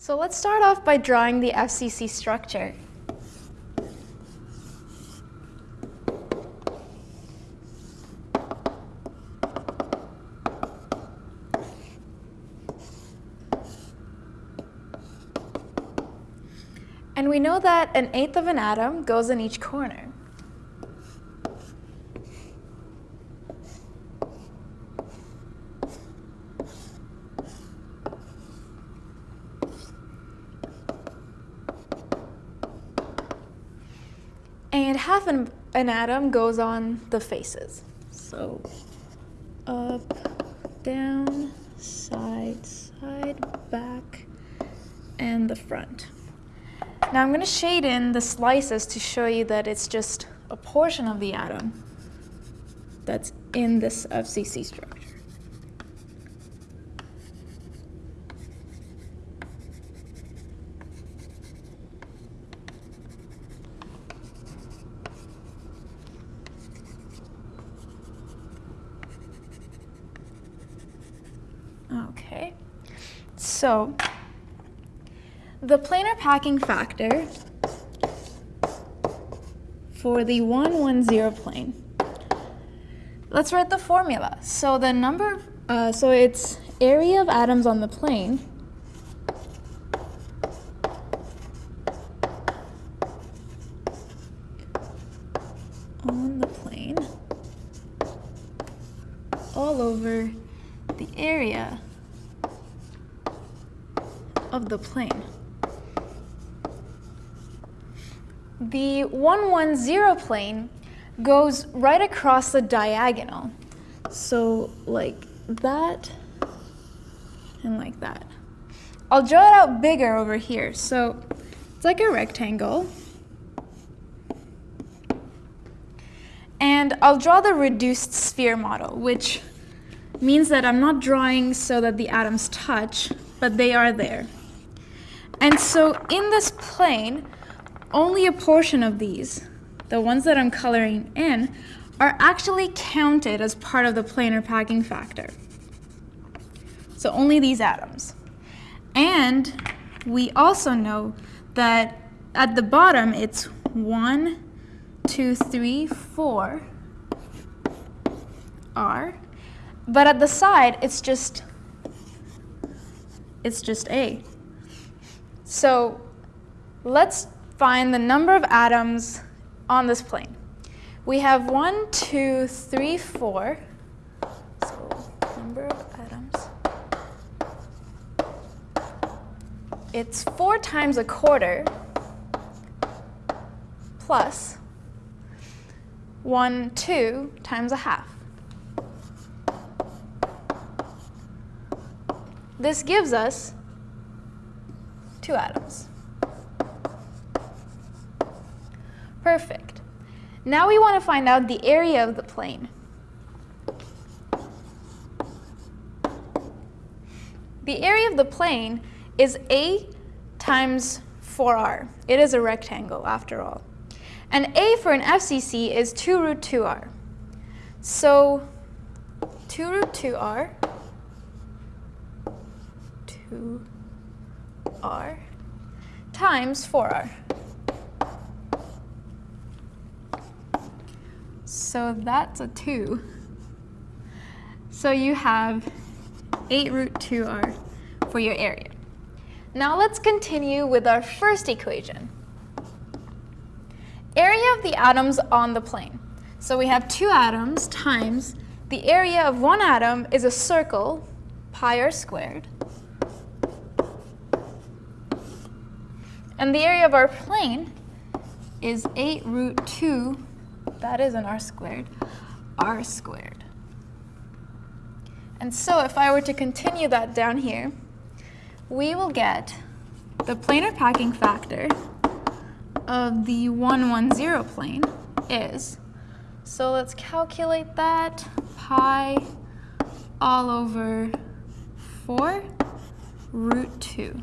So let's start off by drawing the FCC structure. And we know that an eighth of an atom goes in each corner. And half an, an atom goes on the faces. So up, down, side, side, back, and the front. Now I'm going to shade in the slices to show you that it's just a portion of the atom that's in this FCC structure. Okay, so the planar packing factor for the 110 plane. Let's write the formula. So the number, uh, so it's area of atoms on the plane on the plane all over the area of the plane. The 110 plane goes right across the diagonal. So like that and like that. I'll draw it out bigger over here. So it's like a rectangle. And I'll draw the reduced sphere model, which means that I'm not drawing so that the atoms touch, but they are there. And so in this plane, only a portion of these, the ones that I'm coloring in, are actually counted as part of the planar packing factor. So only these atoms. And we also know that at the bottom it's one, two, three, four R. But at the side it's just it's just A. So let's find the number of atoms on this plane. We have one, two, three, four. So number of atoms. It's four times a quarter plus one, two times a half. This gives us two atoms. Perfect. Now we want to find out the area of the plane. The area of the plane is A times 4r. It is a rectangle after all. And A for an FCC is 2 root 2r. So 2 root 2r, 2r times 4r. So that's a 2. So you have 8 root 2r for your area. Now let's continue with our first equation. Area of the atoms on the plane. So we have two atoms times the area of one atom is a circle, pi r squared. And the area of our plane is 8 root 2 that is an r squared, r squared. And so if I were to continue that down here, we will get the planar packing factor of the 110 plane is, so let's calculate that, pi all over 4 root 2.